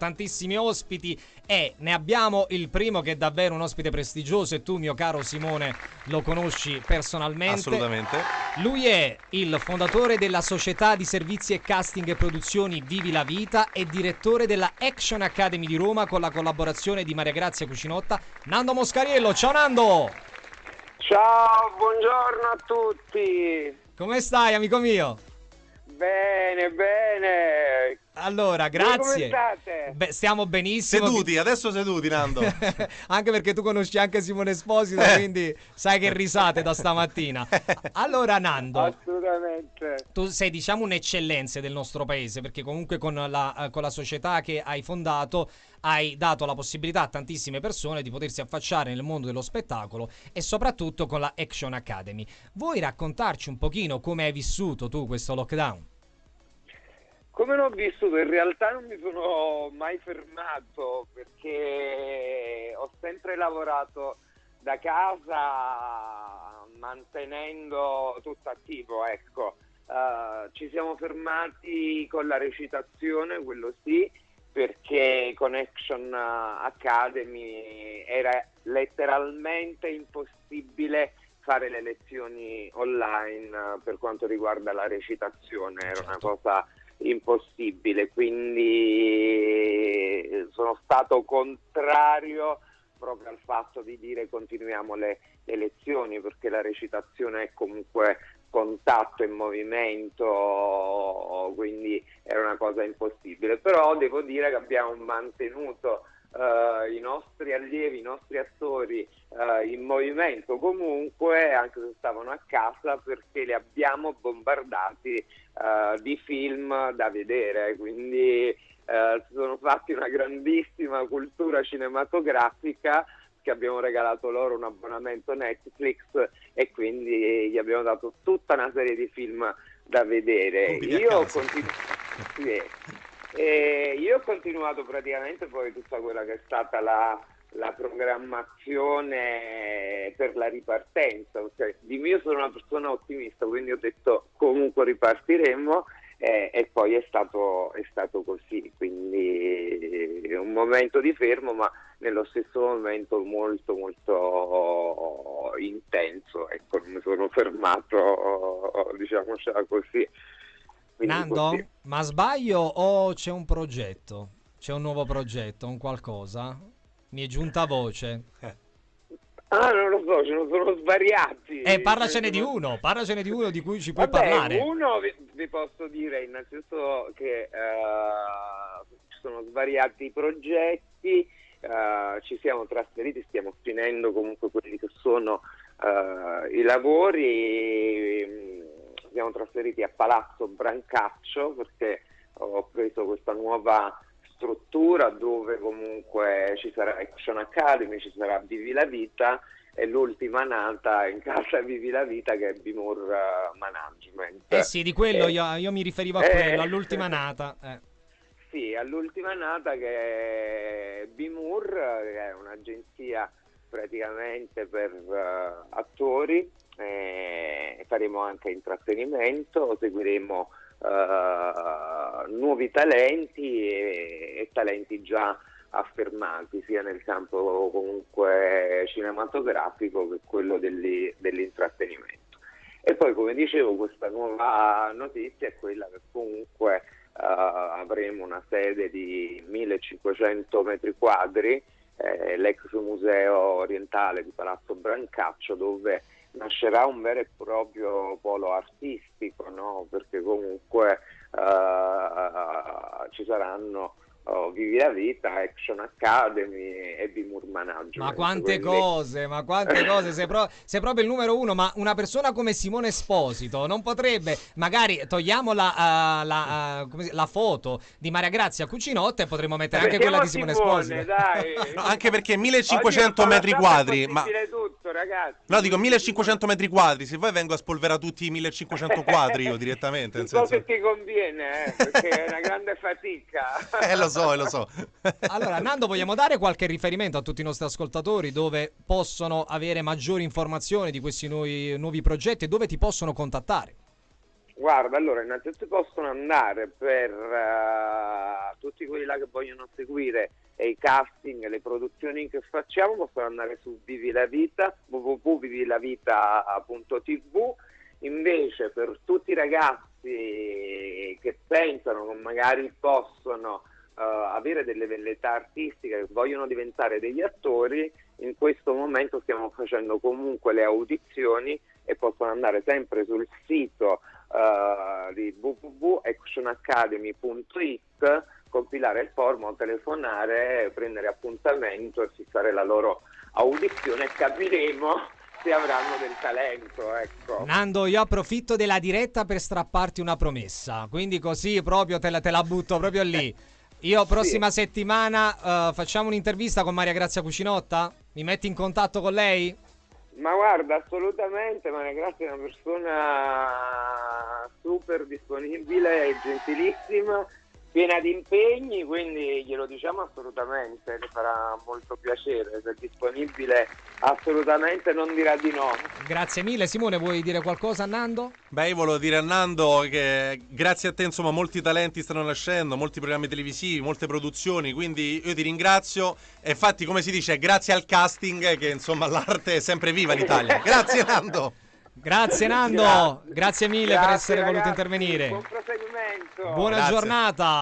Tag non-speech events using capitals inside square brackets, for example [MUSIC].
tantissimi ospiti e ne abbiamo il primo che è davvero un ospite prestigioso e tu mio caro Simone lo conosci personalmente. Assolutamente. Lui è il fondatore della società di servizi e casting e produzioni Vivi la Vita e direttore della Action Academy di Roma con la collaborazione di Maria Grazia Cucinotta, Nando Moscariello. Ciao Nando! Ciao, buongiorno a tutti. Come stai amico mio? Bene, bene. Allora, grazie. Beh, stiamo benissimo. Seduti, adesso seduti, Nando. [LAUGHS] anche perché tu conosci anche Simone Esposito, quindi sai che risate da stamattina. [LAUGHS] Allora, Nando, Assolutamente. tu sei diciamo un'eccellenza del nostro paese, perché comunque con la, eh, con la società che hai fondato hai dato la possibilità a tantissime persone di potersi affacciare nel mondo dello spettacolo e soprattutto con la Action Academy. Vuoi raccontarci un pochino come hai vissuto tu questo lockdown? Come l'ho vissuto? In realtà non mi sono mai fermato perché ho sempre lavorato da casa mantenendo tutto attivo, ecco. Eh, ci siamo fermati con la recitazione, quello sì, perché con Action Academy era letteralmente impossibile fare le lezioni online eh, per quanto riguarda la recitazione, era una Certo. cosa impossibile, quindi sono stato contrario proprio al fatto di dire continuiamo le, le lezioni perché la recitazione è comunque contatto e movimento, quindi era una cosa impossibile. Però devo dire che abbiamo mantenuto eh, i nostri allievi, i nostri attori eh, in movimento comunque, anche se stavano a casa, perché li abbiamo bombardati eh, di film da vedere, quindi eh, si sono fatti una grandissima cultura cinematografica che abbiamo regalato loro un abbonamento Netflix e quindi gli abbiamo dato tutta una serie di film da vedere. Io ho, casa. continu- [LAUGHS] sì. E io ho continuato praticamente poi tutta quella che è stata la, la programmazione per la ripartenza. Cioè, di mio sono una persona ottimista, quindi ho detto comunque ripartiremo eh, e poi è stato, è stato così, quindi un momento di fermo ma nello stesso momento molto molto intenso, ecco, mi sono fermato, diciamocela così. Nando, così. ma sbaglio o c'è un progetto? C'è un nuovo progetto, un qualcosa? Mi è giunta voce. [LAUGHS] Ah, non lo so, ce ne sono svariati. Eh, parlacene Ce di uno, parlacene di uno di cui ci puoi Vabbè, parlare. uno vi, vi posso dire innanzitutto che eh, ci sono svariati progetti, eh, ci siamo trasferiti, stiamo finendo comunque quelli che sono eh, i lavori, siamo trasferiti a Palazzo Brancaccio perché ho preso questa nuova struttura dove comunque ci sarà Action Academy, ci sarà Vivi la Vita e l'ultima nata in casa [LAUGHS] Vivi la Vita che è Bimur eh, Management. Eh sì, di quello Eh, io, io mi riferivo a eh. quello, all'ultima nata. eh. Sì, all'ultima nata che è Bimur, che è un'agenzia praticamente per eh, attori, eh, faremo anche intrattenimento, seguiremo eh, nuovi talenti e, e talenti già affermati sia nel campo comunque cinematografico che quello degli- dell'intrattenimento. E poi, come dicevo, questa nuova notizia è quella che comunque eh, avremo una sede di 1500 metri quadri, eh, l'ex museo orientale di Palazzo Brancaccio, dove nascerà un vero e proprio polo artistico, no? perché comunque eh, ci saranno oh, Vivi la Vita, Action Academy e Bimur Management. Ma quante Quindi- cose, ma quante [LAUGHS] cose, sei, pro- sei proprio il numero uno, ma una persona come Simone Esposito non potrebbe, magari togliamo la, ah, la, come si- la foto di Maria Grazia Cucinotta e potremmo mettere anche quella di Simone Esposito. dai. No, [LAUGHS] anche perché Oggi 1500 con metri quadri, ma... possibile tutto, ragazzi. No, dico 1500 metri quadri, se vuoi vengo a spolverare tutti i 1500 quadri io direttamente, Un po' senso... che ti conviene, eh, perché è una grande fatica. [LAUGHS] Eh, lo so, eh, lo so. [LAUGHS] Allora, Nando, vogliamo dare qualche riferimento a tutti i nostri ascoltatori dove possono avere maggiori informazioni di questi nuovi, nuovi progetti e dove ti possono contattare? Guarda, allora innanzitutto possono andare per uh, tutti quelli là che vogliono seguire i casting, le produzioni che facciamo, possono andare su Vivi la Vita, www.vivilavita.tv. Invece per tutti i ragazzi che pensano che magari possono uh, avere delle velleità artistiche, che vogliono diventare degli attori, in questo momento stiamo facendo comunque le audizioni e possono andare sempre sul sito uh, di www.actionacademy.it, compilare il form o telefonare, prendere appuntamento e fissare la loro audizione e capiremo se avranno del talento. Ecco. Nando, io approfitto della diretta per strapparti una promessa, quindi così proprio te la, te la butto proprio lì. Io prossima sì. settimana uh, facciamo un'intervista con Maria Grazia Cucinotta? Mi metti in contatto con lei? Ma guarda, assolutamente, Maria Grazia è una persona super disponibile e gentilissima piena di impegni, quindi glielo diciamo assolutamente, le farà molto piacere, se è disponibile assolutamente non dirà di no. Grazie mille Simone, vuoi dire qualcosa a Nando? Beh, io volevo dire a Nando che grazie a te insomma molti talenti stanno nascendo, molti programmi televisivi, molte produzioni, quindi io ti ringrazio e infatti come si dice grazie al casting che insomma l'arte è sempre viva in Italia. [LAUGHS] grazie Nando! Grazie Nando, grazie, grazie mille grazie, per essere ragazzi, voluto intervenire. Buon proseguimento. Buona grazie. giornata.